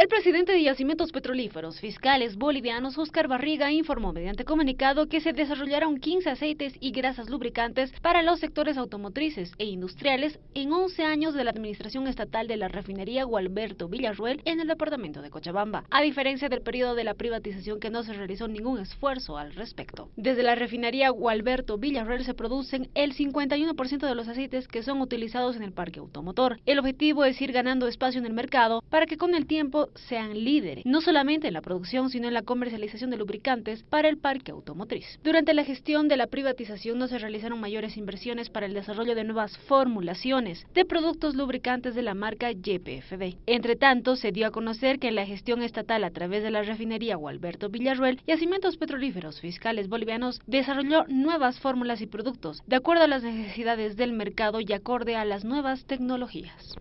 El presidente de Yacimientos Petrolíferos Fiscales Bolivianos, Oscar Barriga, informó mediante comunicado que se desarrollaron 15 aceites y grasas lubricantes para los sectores automotrices e industriales en 11 años de la administración estatal de la refinería Gualberto Villarruel en el departamento de Cochabamba, a diferencia del periodo de la privatización que no se realizó ningún esfuerzo al respecto. Desde la refinería Gualberto Villarruel se producen el 51% de los aceites que son utilizados en el parque automotor. El objetivo es ir ganando espacio en el mercado para que con el tiempo sean líderes, no solamente en la producción, sino en la comercialización de lubricantes para el parque automotriz. Durante la gestión de la privatización no se realizaron mayores inversiones para el desarrollo de nuevas formulaciones de productos lubricantes de la marca YPFD. Entre tanto, se dio a conocer que en la gestión estatal a través de la refinería Gualberto Villarruel, Yacimientos Petrolíferos Fiscales Bolivianos desarrolló nuevas fórmulas y productos de acuerdo a las necesidades del mercado y acorde a las nuevas tecnologías.